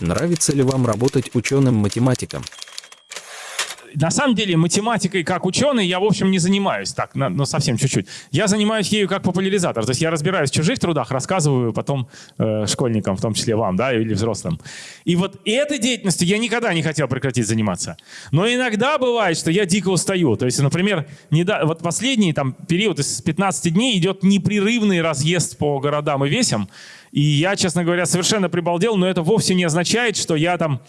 Нравится ли вам работать ученым-математиком? на самом деле математикой как ученый я, в общем, не занимаюсь так, но ну, совсем чуть-чуть. Я занимаюсь ею как популяризатор. То есть я разбираюсь в чужих трудах, рассказываю потом э, школьникам, в том числе вам, да, или взрослым. И вот этой деятельностью я никогда не хотел прекратить заниматься. Но иногда бывает, что я дико устаю. То есть, например, не да, вот последний там период из 15 дней идет непрерывный разъезд по городам и весям. И я, честно говоря, совершенно прибалдел, но это вовсе не означает, что я там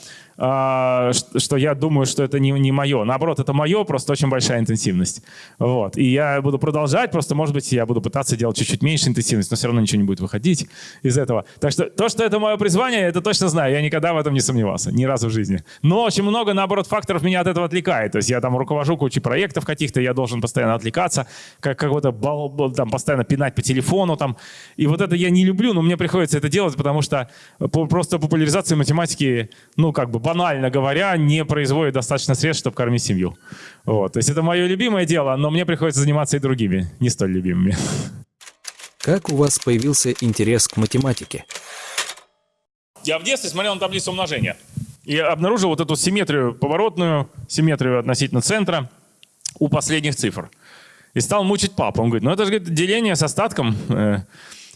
а, что я думаю, что это не, не мое. Наоборот, это мое, просто очень большая интенсивность. Вот. И я буду продолжать, просто, может быть, я буду пытаться делать чуть-чуть меньше интенсивность, но все равно ничего не будет выходить из этого. Так что то, что это мое призвание, это точно знаю. Я никогда в этом не сомневался, ни разу в жизни. Но очень много, наоборот, факторов меня от этого отвлекает. То есть я там руковожу кучей проектов каких-то, я должен постоянно отвлекаться, как какой-то там постоянно пинать по телефону. Там. И вот это я не люблю, но мне приходится это делать, потому что просто популяризация математики, ну, как бы банально говоря, не производит достаточно средств, чтобы кормить семью. Вот. То есть это мое любимое дело, но мне приходится заниматься и другими, не столь любимыми. Как у вас появился интерес к математике? Я в детстве смотрел на таблицу умножения и обнаружил вот эту симметрию поворотную, симметрию относительно центра у последних цифр. И стал мучить папу. Он говорит, ну это же говорит, деление с остатком.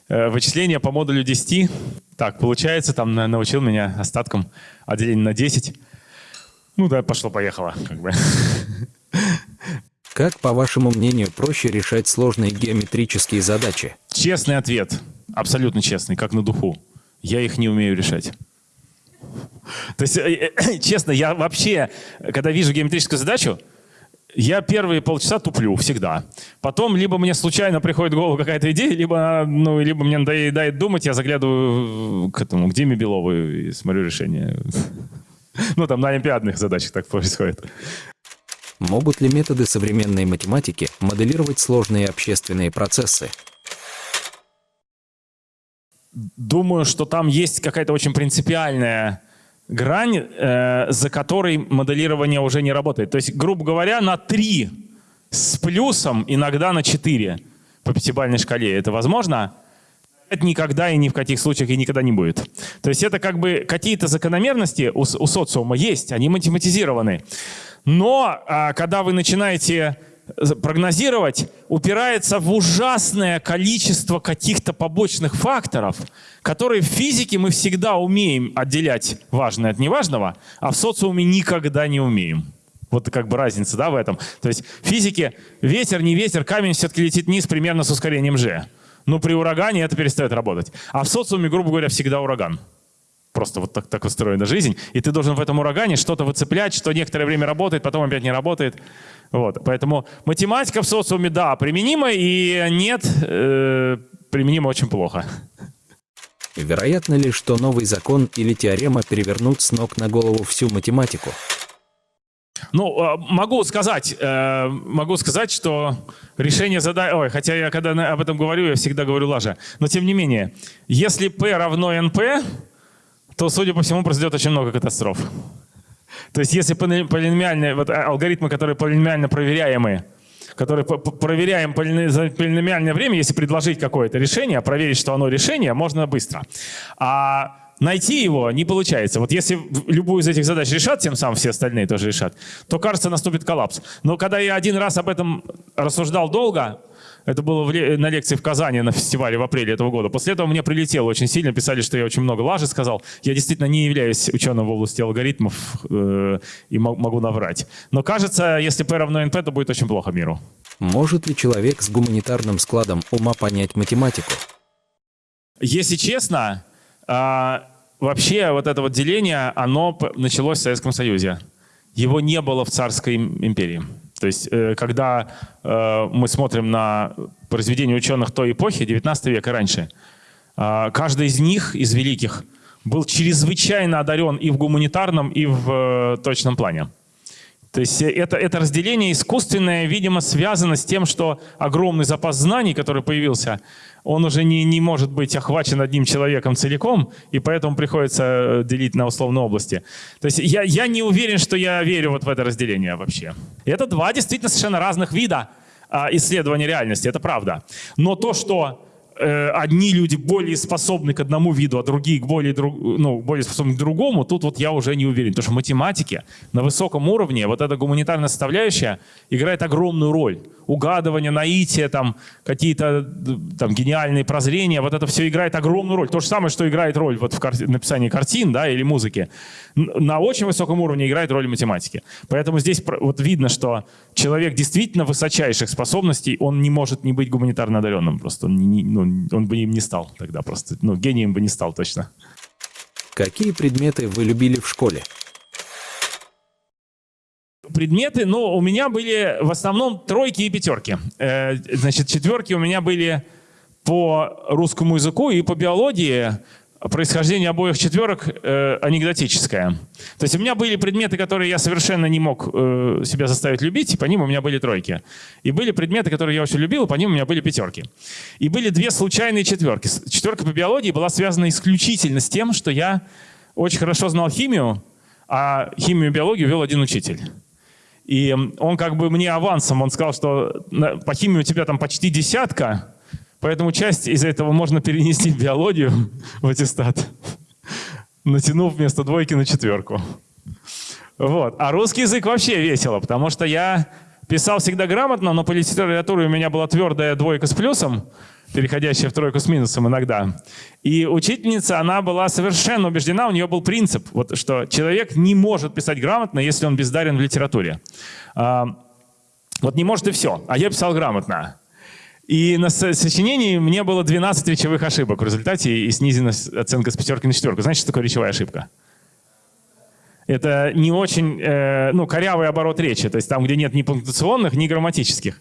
Э, вычисления по модулю 10. Так, получается, там научил меня остатком отделения на 10. Ну да, пошло-поехало. Как, бы. как, по вашему мнению, проще решать сложные геометрические задачи? Честный ответ. Абсолютно честный, как на духу. Я их не умею решать. То есть, э, э, честно, я вообще, когда вижу геометрическую задачу, я первые полчаса туплю всегда. Потом либо мне случайно приходит в голову какая-то идея, либо, ну, либо мне надоедает думать, я заглядываю к этому, к Диме Белову и смотрю решение. Ну, там на олимпиадных задачах так происходит. Могут ли методы современной математики моделировать сложные общественные процессы? Думаю, что там есть какая-то очень принципиальная грань, э, за которой моделирование уже не работает. То есть, грубо говоря, на 3 с плюсом, иногда на 4 по пятибалльной шкале. Это возможно? Это никогда и ни в каких случаях и никогда не будет. То есть это как бы какие-то закономерности у, у социума есть, они математизированы. Но а, когда вы начинаете прогнозировать упирается в ужасное количество каких-то побочных факторов, которые в физике мы всегда умеем отделять важное от неважного, а в социуме никогда не умеем. Вот как бы разница да, в этом. То есть в физике ветер, не ветер, камень все-таки летит вниз примерно с ускорением g. Но при урагане это перестает работать. А в социуме, грубо говоря, всегда ураган. Просто вот так, так устроена жизнь. И ты должен в этом урагане что-то выцеплять, что некоторое время работает, потом опять не работает. Вот. Поэтому математика в социуме, да, применима, и нет, э, применима очень плохо. Вероятно ли, что новый закон или теорема перевернут с ног на голову всю математику? Ну, э, могу сказать, э, могу сказать, что решение задачи... Ой, хотя я когда об этом говорю, я всегда говорю лажа. Но тем не менее, если P равно NP, то, судя по всему, произойдет очень много катастроф. То есть если полиномиальные, вот а, алгоритмы, которые полиномиально проверяемые, которые проверяем полиномиальное время, если предложить какое-то решение, проверить, что оно решение, можно быстро. А найти его не получается. Вот если любую из этих задач решат, тем самым все остальные тоже решат, то, кажется, наступит коллапс. Но когда я один раз об этом рассуждал долго, это было на лекции в Казани на фестивале в апреле этого года. После этого мне прилетело очень сильно, писали, что я очень много лажи сказал. Я действительно не являюсь ученым в области алгоритмов э, и могу наврать. Но кажется, если P равно NP, то будет очень плохо миру. Может ли человек с гуманитарным складом ума понять математику? Если честно, э, вообще вот это вот деление, оно началось в Советском Союзе. Его не было в царской империи. То есть, э, когда э, мы смотрим на произведения ученых той эпохи, 19 века раньше, э, каждый из них, из великих, был чрезвычайно одарен и в гуманитарном, и в точном плане. То есть это, это разделение искусственное, видимо, связано с тем, что огромный запас знаний, который появился, он уже не, не может быть охвачен одним человеком целиком, и поэтому приходится э, делить на условные области. То есть я, я не уверен, что я верю вот в это разделение вообще. Это два действительно совершенно разных вида а, исследования реальности, это правда. Но то, что э, одни люди более способны к одному виду, а другие к более, друг, ну, более способны к другому, тут вот я уже не уверен. Потому что в математике на высоком уровне вот эта гуманитарная составляющая играет огромную роль. Угадывание, наитие, там, какие-то там, гениальные прозрения, вот это все играет огромную роль. То же самое, что играет роль вот в кар написании картин да, или музыки. На очень высоком уровне играет роль математики. Поэтому здесь вот видно, что человек действительно высочайших способностей, он не может не быть гуманитарно одаренным. Просто не, ну, он бы им не стал тогда просто. Ну, гением бы не стал точно. Какие предметы вы любили в школе? Предметы, ну, у меня были в основном тройки и пятерки. Э, значит, четверки у меня были по русскому языку и по биологии происхождение обоих четверок э, анекдотическое. То есть у меня были предметы, которые я совершенно не мог э, себя заставить любить, и по ним у меня были тройки. И были предметы, которые я очень любил, и по ним у меня были пятерки. И были две случайные четверки. Четверка по биологии была связана исключительно с тем, что я очень хорошо знал химию, а химию и биологию вел один учитель. И он как бы мне авансом, он сказал, что по химии у тебя там почти десятка, Поэтому часть из этого можно перенести в биологию, в аттестат, натянув вместо двойки на четверку. Вот. А русский язык вообще весело, потому что я писал всегда грамотно, но по литературе у меня была твердая двойка с плюсом, переходящая в тройку с минусом иногда. И учительница, она была совершенно убеждена, у нее был принцип, вот, что человек не может писать грамотно, если он бездарен в литературе. А, вот не может и все, а я писал грамотно. И на сочинении мне было 12 речевых ошибок в результате и снизена оценка с пятерки на четверку. Знаете, что такое речевая ошибка? Это не очень э, ну, корявый оборот речи, то есть там, где нет ни пунктуационных, ни грамматических.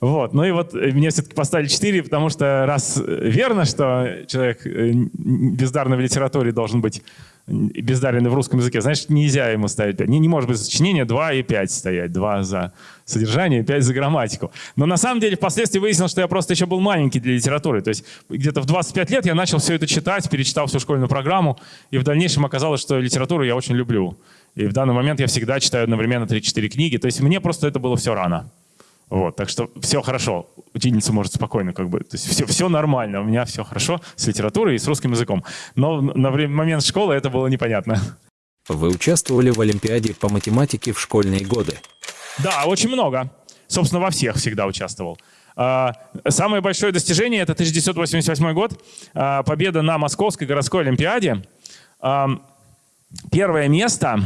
Вот. Ну и вот мне все-таки поставили 4, потому что раз верно, что человек э, бездарный в литературе должен быть бездаренный в русском языке, значит, нельзя ему ставить 5. Не, не может быть сочинение 2 и 5 стоять. 2 за содержание, 5 за грамматику. Но на самом деле впоследствии выяснилось, что я просто еще был маленький для литературы. То есть где-то в 25 лет я начал все это читать, перечитал всю школьную программу, и в дальнейшем оказалось, что литературу я очень люблю. И в данный момент я всегда читаю одновременно 3-4 книги. То есть мне просто это было все рано. Вот, так что все хорошо. Ученица может спокойно как бы, то есть все, все нормально, у меня все хорошо с литературой и с русским языком. Но на время, момент школы это было непонятно. Вы участвовали в Олимпиаде по математике в школьные годы? Да, очень много. Собственно, во всех всегда участвовал. А, самое большое достижение — это 1988 год, а, победа на Московской городской Олимпиаде. А, первое место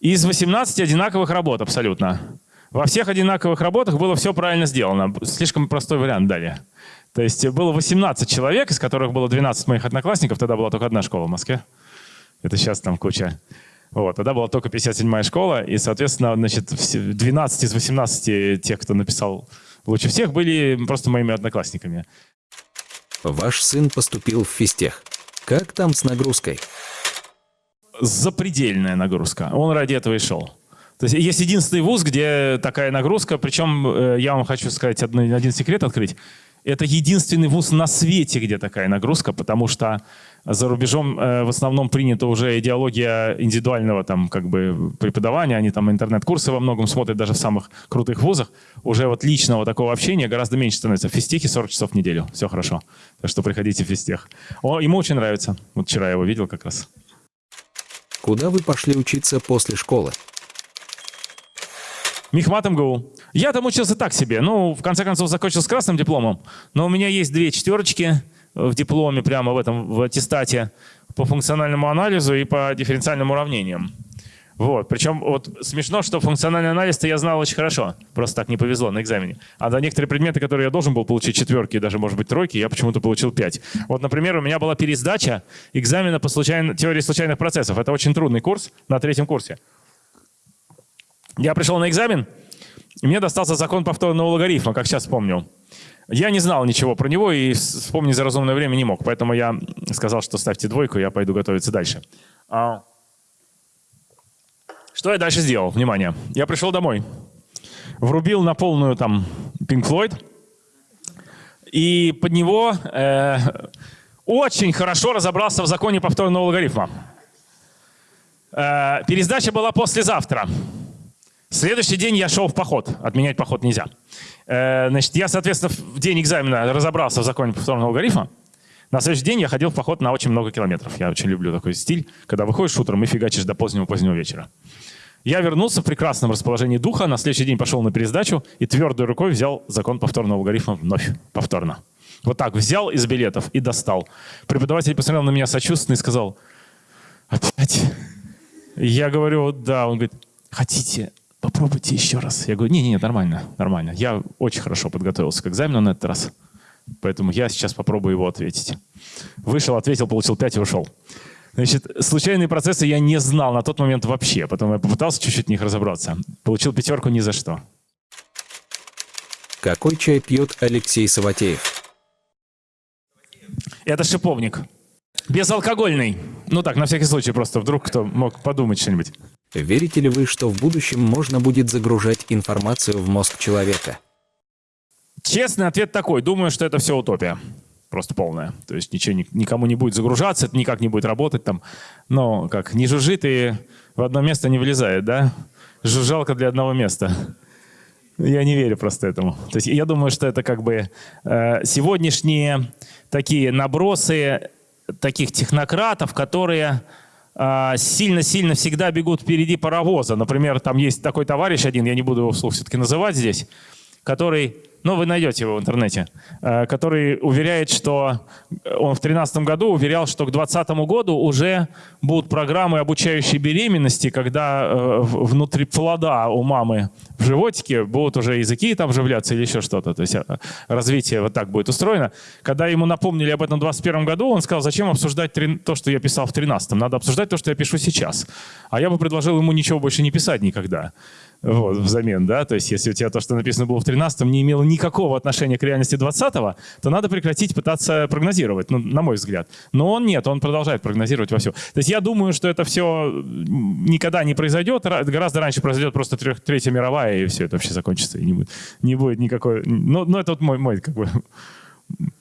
из 18 одинаковых работ абсолютно. Во всех одинаковых работах было все правильно сделано. Слишком простой вариант дали. То есть было 18 человек, из которых было 12 моих одноклассников. Тогда была только одна школа в Москве. Это сейчас там куча. Вот, тогда была только 57-я школа, и, соответственно, значит, 12 из 18 тех, кто написал лучше всех, были просто моими одноклассниками. Ваш сын поступил в физтех. Как там с нагрузкой? Запредельная нагрузка. Он ради этого и шел. То есть есть единственный вуз, где такая нагрузка, причем э, я вам хочу сказать один, один секрет открыть. Это единственный вуз на свете, где такая нагрузка, потому что за рубежом э, в основном принята уже идеология индивидуального там как бы преподавания, они там интернет-курсы во многом смотрят даже в самых крутых вузах. Уже вот личного такого общения гораздо меньше становится. В физтехе 40 часов в неделю, все хорошо. Так что приходите в физтех. О, ему очень нравится. Вот вчера я его видел как раз. Куда вы пошли учиться после школы? Мехмат МГУ. Я там учился так себе. Ну, в конце концов, закончил с красным дипломом. Но у меня есть две четверочки в дипломе, прямо в этом, в аттестате, по функциональному анализу и по дифференциальным уравнениям. Вот. Причем вот смешно, что функциональный анализ-то я знал очень хорошо. Просто так не повезло на экзамене. А за некоторые предметы, которые я должен был получить четверки, даже, может быть, тройки, я почему-то получил пять. Вот, например, у меня была пересдача экзамена по случайно, теории случайных процессов. Это очень трудный курс на третьем курсе. Я пришел на экзамен, и мне достался закон повторного логарифма, как сейчас помню. Я не знал ничего про него и вспомнить за разумное время не мог, поэтому я сказал, что ставьте двойку, я пойду готовиться дальше. А, что я дальше сделал? Внимание. Я пришел домой, врубил на полную там Pink Floyd, и под него э, очень хорошо разобрался в законе повторного логарифма. Э, пересдача была послезавтра. Следующий день я шел в поход. Отменять поход нельзя. Э, значит, я, соответственно, в день экзамена разобрался в законе повторного алгоритма. На следующий день я ходил в поход на очень много километров. Я очень люблю такой стиль, когда выходишь утром и фигачишь до позднего-позднего вечера. Я вернулся в прекрасном расположении духа, на следующий день пошел на пересдачу и твердой рукой взял закон повторного алгоритма вновь, повторно. Вот так взял из билетов и достал. Преподаватель посмотрел на меня сочувственно и сказал, опять? Я говорю, да. Он говорит, хотите, попробуйте еще раз. Я говорю, не-не, нормально, нормально. Я очень хорошо подготовился к экзамену на этот раз. Поэтому я сейчас попробую его ответить. Вышел, ответил, получил 5 и ушел. Значит, случайные процессы я не знал на тот момент вообще. Потом я попытался чуть-чуть в них разобраться. Получил пятерку ни за что. Какой чай пьет Алексей Саватеев? Это шиповник. Безалкогольный. Ну так, на всякий случай, просто вдруг кто мог подумать что-нибудь. Верите ли вы, что в будущем можно будет загружать информацию в мозг человека? Честный ответ такой. Думаю, что это все утопия просто полная. То есть ничего никому не будет загружаться, это никак не будет работать там. Но как, не жужжит и в одно место не влезает, да? Жужжалка для одного места. Я не верю просто этому. То есть я думаю, что это как бы э, сегодняшние такие набросы таких технократов, которые сильно-сильно всегда бегут впереди паровоза. Например, там есть такой товарищ один, я не буду его вслух все-таки называть здесь, который но вы найдете его в интернете, э, который уверяет, что он в 2013 году уверял, что к 2020 году уже будут программы обучающей беременности, когда э, внутри плода у мамы в животике будут уже языки там вживляться или еще что-то. То есть э, развитие вот так будет устроено. Когда ему напомнили об этом в 2021 году, он сказал, зачем обсуждать то, что я писал в 2013? Надо обсуждать то, что я пишу сейчас. А я бы предложил ему ничего больше не писать никогда вот, взамен, да, то есть если у тебя то, что написано было в 13-м, не имело никакого отношения к реальности 20-го, то надо прекратить пытаться прогнозировать, ну, на мой взгляд. Но он нет, он продолжает прогнозировать во все. То есть я думаю, что это все никогда не произойдет, гораздо раньше произойдет просто трех, Третья мировая, и все это вообще закончится, и не будет, не будет никакой... Ну, ну это вот мой, мой как бы...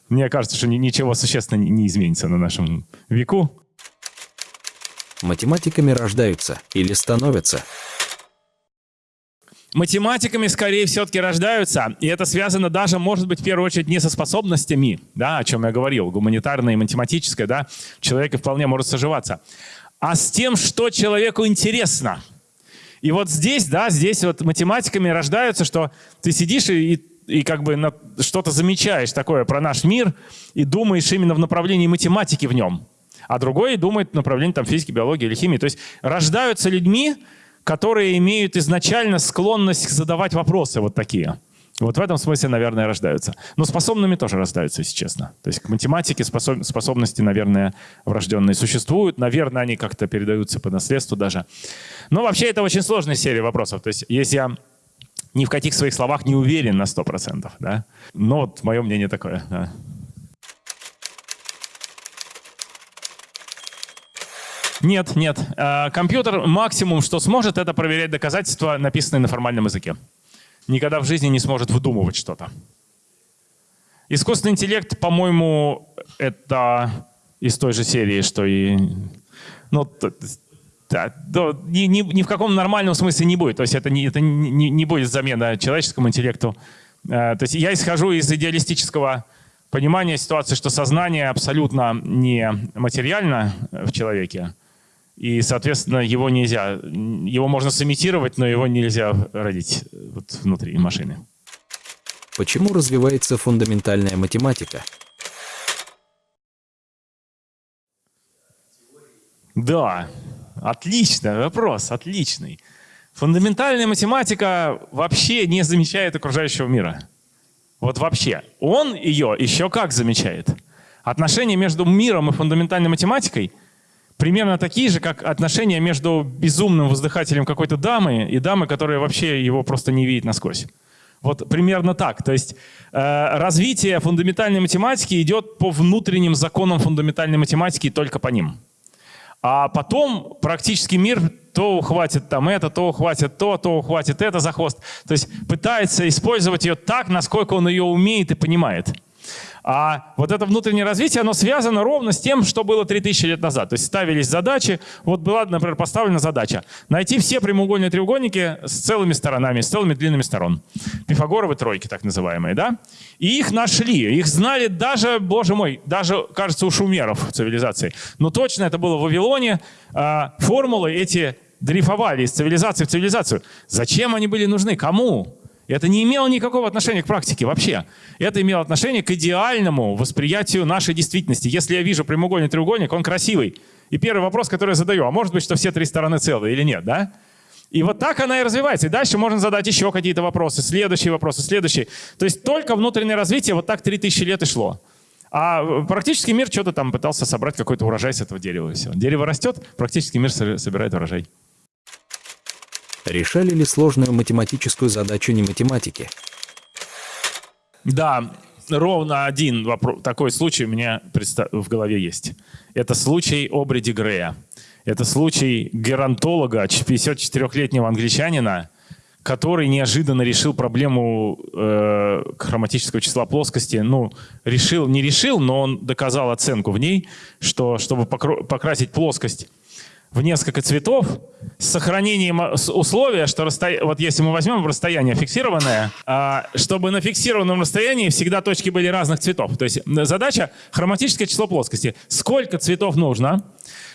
Мне кажется, что ничего существенно не изменится на нашем веку. Математиками рождаются или становятся? Математиками скорее все-таки рождаются, и это связано даже, может быть, в первую очередь не со способностями, да, о чем я говорил, гуманитарное и математическое, да, человек вполне может соживаться, а с тем, что человеку интересно. И вот здесь, да, здесь вот математиками рождаются, что ты сидишь и, и, как бы что-то замечаешь такое про наш мир и думаешь именно в направлении математики в нем, а другой думает в направлении там, физики, биологии или химии. То есть рождаются людьми, которые имеют изначально склонность задавать вопросы вот такие. Вот в этом смысле, наверное, рождаются. Но способными тоже рождаются, если честно. То есть к математике способ, способности, наверное, врожденные существуют. Наверное, они как-то передаются по наследству даже. Но вообще это очень сложная серия вопросов. То есть если я ни в каких своих словах не уверен на 100%, да? но вот мое мнение такое. Да. Нет, нет. Э, компьютер максимум, что сможет, это проверять доказательства, написанные на формальном языке. Никогда в жизни не сможет выдумывать что-то. Искусственный интеллект, по-моему, это из той же серии, что и... Ну, да, да, ни, ни, ни в каком нормальном смысле не будет. То есть это не, это не, не будет замена человеческому интеллекту. Э, то есть я исхожу из идеалистического понимания ситуации, что сознание абсолютно не материально в человеке, и, соответственно, его нельзя, его можно сымитировать, но его нельзя родить вот внутри машины. Почему развивается фундаментальная математика? Да, отличный вопрос, отличный. Фундаментальная математика вообще не замечает окружающего мира. Вот вообще. Он ее еще как замечает. Отношения между миром и фундаментальной математикой – примерно такие же, как отношения между безумным воздыхателем какой-то дамы и дамой, которая вообще его просто не видит насквозь. Вот примерно так. То есть э, развитие фундаментальной математики идет по внутренним законам фундаментальной математики только по ним. А потом практически мир то ухватит там это, то ухватит то, то ухватит это за хвост. То есть пытается использовать ее так, насколько он ее умеет и понимает. А вот это внутреннее развитие, оно связано ровно с тем, что было 3000 лет назад. То есть ставились задачи, вот была, например, поставлена задача найти все прямоугольные треугольники с целыми сторонами, с целыми длинными сторон. Пифагоровы тройки, так называемые, да? И их нашли, их знали даже, боже мой, даже, кажется, у шумеров цивилизации. Но точно это было в Вавилоне. А, формулы эти дрейфовали из цивилизации в цивилизацию. Зачем они были нужны? Кому? Это не имело никакого отношения к практике вообще. Это имело отношение к идеальному восприятию нашей действительности. Если я вижу прямоугольный треугольник, он красивый. И первый вопрос, который я задаю, а может быть, что все три стороны целые или нет, да? И вот так она и развивается. И дальше можно задать еще какие-то вопросы, следующие вопросы, следующие. То есть только внутреннее развитие вот так 3000 лет и шло. А практический мир что-то там пытался собрать какой-то урожай с этого дерева. И все. Дерево растет, практический мир собирает урожай. Решали ли сложную математическую задачу не математики? Да, ровно один вопрос, такой случай у меня в голове есть. Это случай Обриди Грея. Это случай геронтолога, 54-летнего англичанина, который неожиданно решил проблему э, хроматического числа плоскости. Ну, решил, не решил, но он доказал оценку в ней, что чтобы покрасить плоскость в несколько цветов с сохранением условия, что расстоя... вот если мы возьмем расстояние фиксированное, а, чтобы на фиксированном расстоянии всегда точки были разных цветов. То есть задача хроматическое число плоскости. Сколько цветов нужно,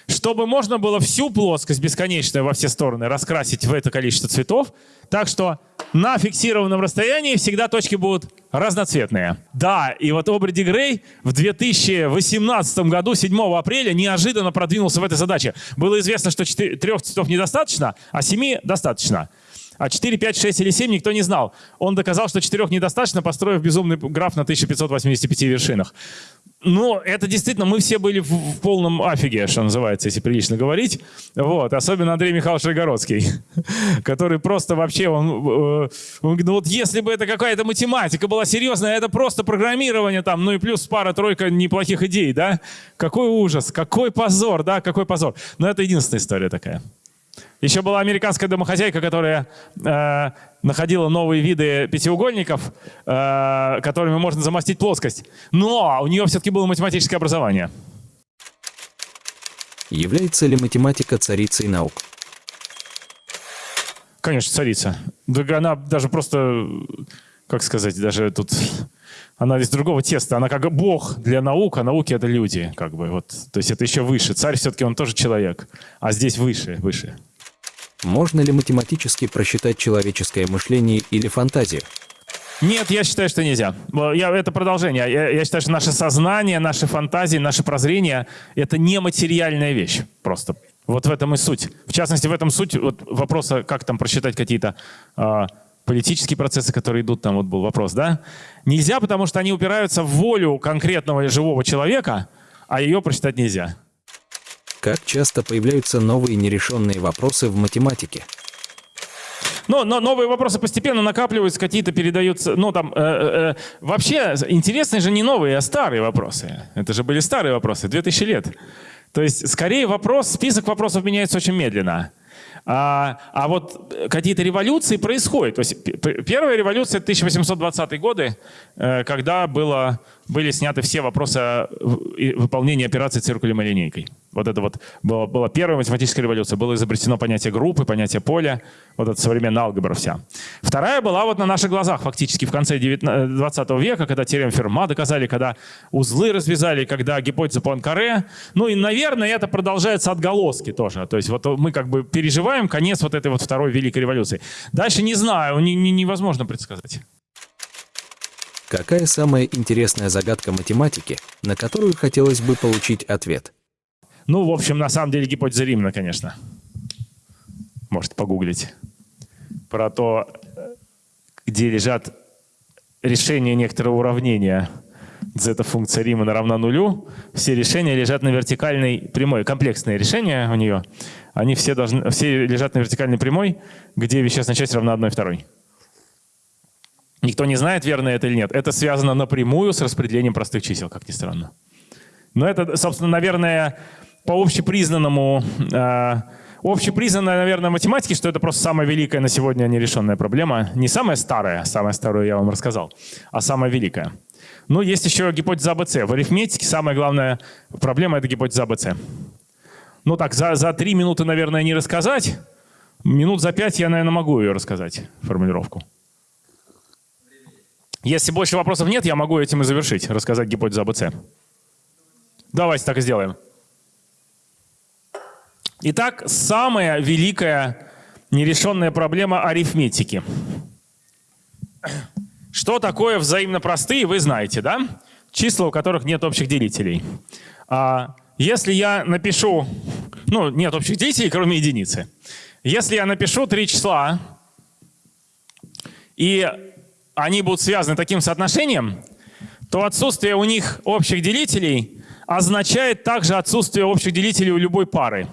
чтобы можно было всю плоскость бесконечную во все стороны раскрасить в это количество цветов, так что на фиксированном расстоянии всегда точки будут разноцветные. Да, и вот Обриди Грей в 2018 году, 7 апреля, неожиданно продвинулся в этой задаче. Было известно, что 4, трех цветов недостаточно, а 7 достаточно. А 4, 5, 6 или 7 никто не знал. Он доказал, что 4 недостаточно, построив безумный граф на 1585 вершинах. Но это действительно, мы все были в, в полном афиге, что называется, если прилично говорить. Вот, особенно Андрей Михайлович Рогородский, который просто вообще, он, э, он ну вот если бы это какая-то математика была серьезная, это просто программирование там, ну и плюс пара-тройка неплохих идей, да? Какой ужас, какой позор, да, какой позор. Но это единственная история такая. Еще была американская домохозяйка, которая э, находила новые виды пятиугольников, э, которыми можно замостить плоскость. Но у нее все-таки было математическое образование. Является ли математика царицей наук? Конечно, царица. Да она даже просто, как сказать, даже тут она из другого теста. Она как бог для наук, а науки — это люди. Как бы, вот. То есть это еще выше. Царь все-таки он тоже человек. А здесь выше, выше. Можно ли математически просчитать человеческое мышление или фантазию? Нет, я считаю, что нельзя. Я, это продолжение. Я, я считаю, что наше сознание, наши фантазии, наше прозрение — это нематериальная вещь просто. Вот в этом и суть. В частности, в этом суть вот вопроса, как там просчитать какие-то э, политические процессы, которые идут, там вот был вопрос, да? Нельзя, потому что они упираются в волю конкретного живого человека, а ее просчитать нельзя. Как часто появляются новые нерешенные вопросы в математике? Но, но новые вопросы постепенно накапливаются, какие-то передаются. Ну, там, э, э, э, вообще, интересные же не новые, а старые вопросы. Это же были старые вопросы, 2000 лет. То есть, скорее вопрос, список вопросов меняется очень медленно. А, а вот какие-то революции происходят. То есть, первая революция 1820 годы, э, когда было, были сняты все вопросы выполнения операции циркулем и линейкой. Вот это вот была, была первая математическая революция. Было изобретено понятие группы, понятие поля, вот эта современная алгебра вся. Вторая была вот на наших глазах фактически в конце 20 века, когда теорему Ферма доказали, когда узлы развязали, когда гипотеза Пуанкаре. Ну и, наверное, это продолжается отголоски тоже. То есть вот мы как бы переживаем конец вот этой вот второй великой революции. Дальше не знаю, не, не, невозможно предсказать. Какая самая интересная загадка математики, на которую хотелось бы получить ответ? Ну, в общем, на самом деле гипотеза Римна, конечно. Можете погуглить. Про то, где лежат решения некоторого уравнения зета-функция Римана равна нулю. Все решения лежат на вертикальной прямой. Комплексные решения у нее. Они все, должны, все лежат на вертикальной прямой, где вещественная часть равна 1 второй. Никто не знает, верно это или нет. Это связано напрямую с распределением простых чисел, как ни странно. Но это, собственно, наверное, по общепризнанному, э, общепризнанной, наверное, математике, что это просто самая великая на сегодня нерешенная проблема. Не самая старая, самая старую я вам рассказал, а самая великая. Ну, есть еще гипотеза АБЦ. В арифметике самая главная проблема — это гипотеза АБЦ. Ну так, за, за три минуты, наверное, не рассказать. Минут за пять я, наверное, могу ее рассказать, формулировку. Если больше вопросов нет, я могу этим и завершить, рассказать гипотезу АБЦ. Давайте так и сделаем. Итак, самая великая нерешенная проблема арифметики. Что такое взаимно простые, вы знаете, да? Числа, у которых нет общих делителей. А если я напишу, ну, нет общих делителей, кроме единицы. Если я напишу три числа, и они будут связаны таким соотношением, то отсутствие у них общих делителей означает также отсутствие общих делителей у любой пары.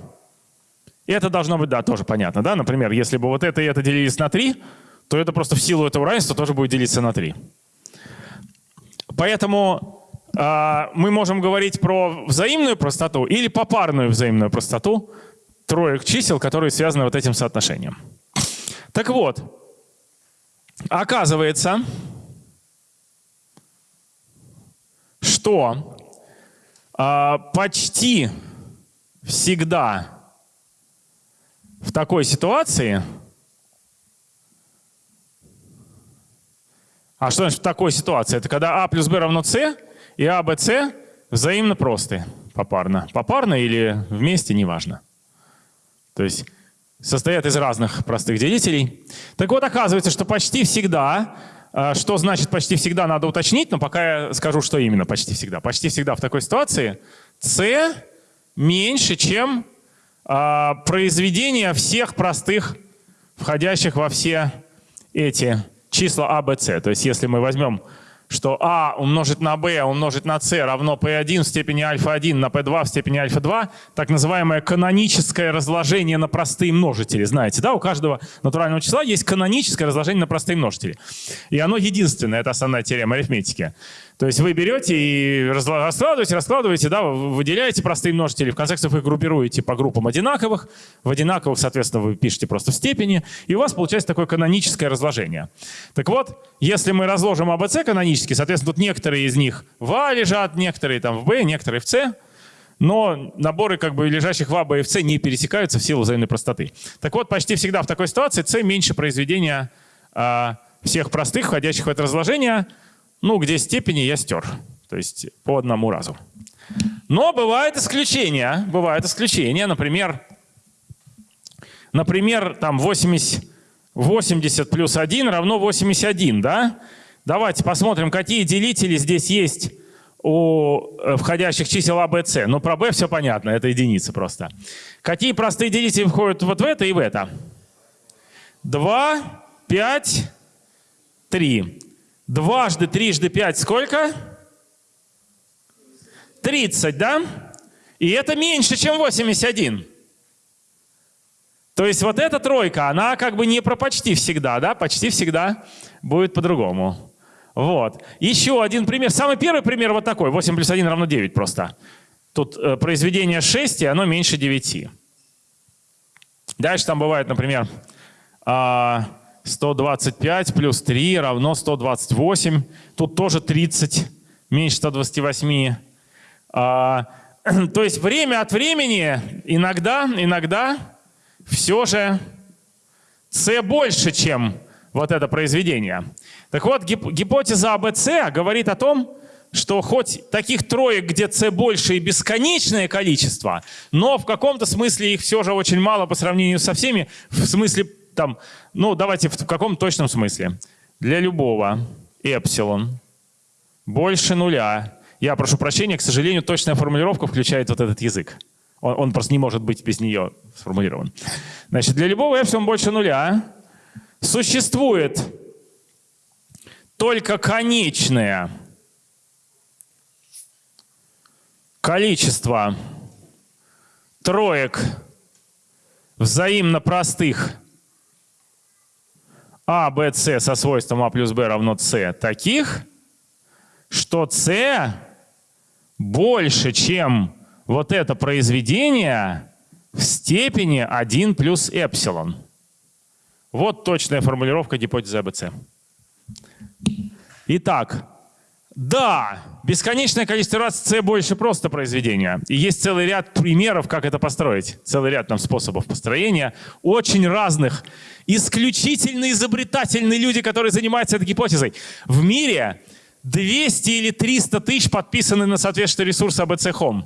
И это должно быть, да, тоже понятно, да? Например, если бы вот это и это делились на 3, то это просто в силу этого равенства тоже будет делиться на 3. Поэтому э, мы можем говорить про взаимную простоту или попарную взаимную простоту троек чисел, которые связаны вот этим соотношением. Так вот, оказывается, что э, почти всегда в такой ситуации, а что значит в такой ситуации? Это когда а плюс b равно c и а, b, c взаимно просты попарно. Попарно или вместе, неважно. То есть состоят из разных простых делителей. Так вот, оказывается, что почти всегда, а, что значит почти всегда, надо уточнить, но пока я скажу, что именно почти всегда. Почти всегда в такой ситуации c меньше, чем произведение всех простых, входящих во все эти числа А, Б, С. То есть если мы возьмем, что А умножить на Б умножить на С равно P1 в степени альфа-1 на P2 в степени альфа-2, так называемое каноническое разложение на простые множители. Знаете, да, у каждого натурального числа есть каноническое разложение на простые множители. И оно единственное, это основная теорема арифметики. То есть вы берете и раскладываете, раскладываете, да, выделяете простые множители, в конце концов их группируете по группам одинаковых, в одинаковых, соответственно, вы пишете просто в степени, и у вас получается такое каноническое разложение. Так вот, если мы разложим АБЦ канонически, соответственно, тут некоторые из них в А лежат, некоторые там в Б, некоторые в С, но наборы как бы лежащих в А, Б и в С не пересекаются в силу взаимной простоты. Так вот, почти всегда в такой ситуации С меньше произведения а, всех простых, входящих в это разложение, ну, где степени я стер. То есть по одному разу. Но бывают исключения. Бывают исключения. Например, например там 80, 80 плюс 1 равно 81. Да? Давайте посмотрим, какие делители здесь есть у э, входящих чисел А, Б, С. Ну, про b все понятно, это единицы просто. Какие простые делители входят вот в это и в это? 2, 5, 3. Дважды, трижды, пять сколько? 30, да? И это меньше, чем 81. То есть вот эта тройка, она как бы не про почти всегда, да? Почти всегда будет по-другому. Вот. Еще один пример. Самый первый пример вот такой. 8 плюс 1 равно 9 просто. Тут э, произведение 6, и оно меньше 9. Дальше там бывает, например, э, 125 плюс 3 равно 128. Тут тоже 30 меньше 128. А, то есть время от времени иногда, иногда все же c больше, чем вот это произведение. Так вот, гипотеза АБЦ говорит о том, что хоть таких троек, где c больше и бесконечное количество, но в каком-то смысле их все же очень мало по сравнению со всеми, в смысле там, ну давайте в каком точном смысле. Для любого эпсилон больше нуля. Я прошу прощения, к сожалению, точная формулировка включает вот этот язык. Он, он просто не может быть без нее сформулирован. Значит, для любого эпсилон больше нуля существует только конечное количество троек взаимно простых а, Б, С со свойством А плюс Б равно С таких, что С больше, чем вот это произведение в степени 1 плюс эпсилон. Вот точная формулировка гипотезы АБЦ. Итак, Да, бесконечное количество раз c больше просто произведения. И есть целый ряд примеров, как это построить. Целый ряд там способов построения, очень разных. Исключительно изобретательные люди, которые занимаются этой гипотезой. В мире 200 или 300 тысяч подписаны на соответствующий ресурс ABC Home.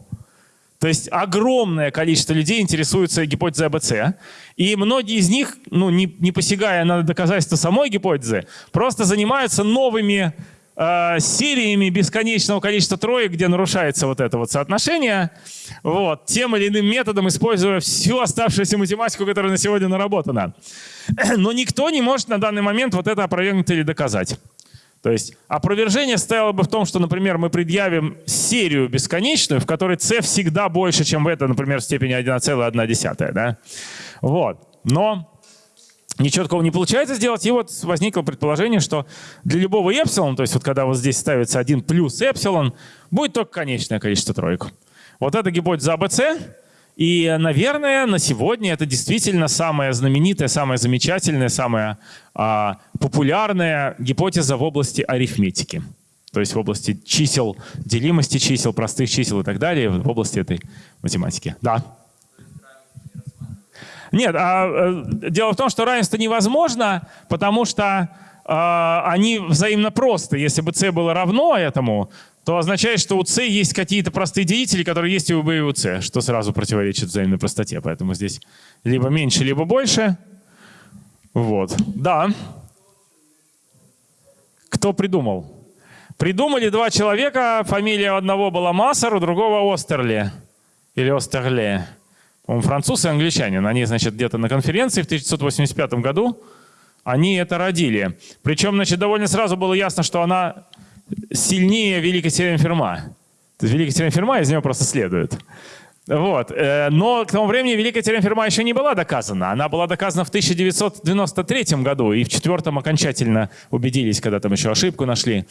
То есть огромное количество людей интересуются гипотезой АБЦ, и многие из них, ну, не, не посягая на доказательства самой гипотезы, просто занимаются новыми э, сериями бесконечного количества троек, где нарушается вот это вот соотношение, вот, тем или иным методом, используя всю оставшуюся математику, которая на сегодня наработана. Но никто не может на данный момент вот это опровергнуть или доказать. То есть опровержение стояло бы в том, что, например, мы предъявим серию бесконечную, в которой c всегда больше, чем в это, например, в степени 1,1. Да? Вот. Но ничего такого не получается сделать. И вот возникло предположение, что для любого эпсилон, то есть вот когда вот здесь ставится 1 плюс эпсилон, будет только конечное количество троек. Вот эта гипотеза АБЦ, и, наверное, на сегодня это действительно самая знаменитая, самая замечательная, самая а, популярная гипотеза в области арифметики. То есть в области чисел, делимости чисел, простых чисел и так далее, в области этой математики. Да. Нет, а, э, дело в том, что равенство невозможно, потому что а, они взаимно просты. Если бы c было равно этому, то означает, что у c есть какие-то простые делители, которые есть и у b и у c, что сразу противоречит взаимной простоте. Поэтому здесь либо меньше, либо больше. Вот. Да. Кто придумал? Придумали два человека. Фамилия одного была Массер, у другого Остерли. Или Остерле. Он француз и англичанин. Они, значит, где-то на конференции в 1985 году они это родили. Причем, значит, довольно сразу было ясно, что она сильнее Великой теоремы Ферма. То есть Великая теорема Ферма из него просто следует. Вот. Э, но к тому времени Великая теорема Ферма еще не была доказана. Она была доказана в 1993 году, и в четвертом окончательно убедились, когда там еще ошибку нашли.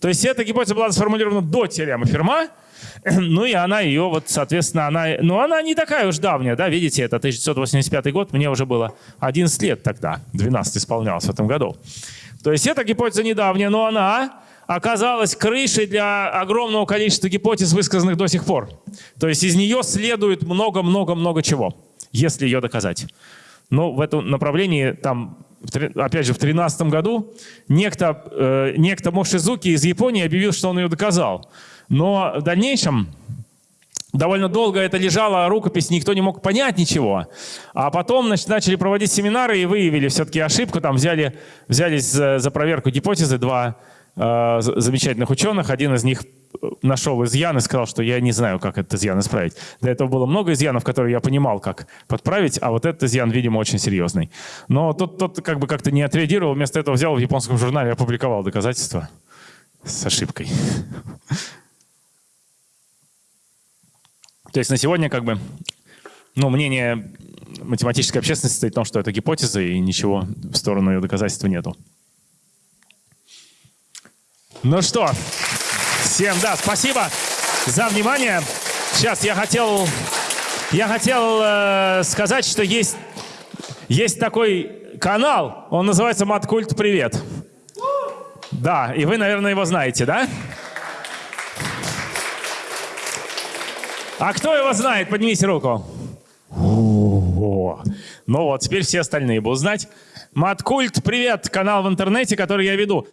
То есть эта гипотеза была сформулирована до теоремы Ферма, ну и она ее, вот, соответственно, она, ну она не такая уж давняя, да, видите, это 1985 год, мне уже было 11 лет тогда, 12 исполнялось в этом году. То есть эта гипотеза недавняя, но она оказалась крышей для огромного количества гипотез, высказанных до сих пор. То есть из нее следует много-много-много чего, если ее доказать. Но в этом направлении, там, опять же, в 2013 году некто, э, некто Мошизуки из Японии объявил, что он ее доказал. Но в дальнейшем довольно долго это лежало, рукопись, никто не мог понять ничего. А потом значит, начали проводить семинары и выявили все-таки ошибку, там взяли, взялись за, за проверку гипотезы два Э, замечательных ученых. Один из них э, нашел изъян и сказал, что я не знаю, как этот изъян исправить. До этого было много изъянов, которые я понимал, как подправить, а вот этот изъян, видимо, очень серьезный. Но тот, тот как бы как-то не отреагировал, вместо этого взял в японском журнале опубликовал доказательства с ошибкой. То есть на сегодня как бы ну, мнение математической общественности стоит в том, что это гипотеза, и ничего в сторону ее доказательства нету. Ну что, всем, да, спасибо за внимание. Сейчас я хотел, я хотел э, сказать, что есть, есть такой канал, он называется Маткульт Привет. Да, и вы, наверное, его знаете, да? А кто его знает? Поднимите руку. О, ну вот, теперь все остальные будут знать. Маткульт Привет, канал в интернете, который я веду.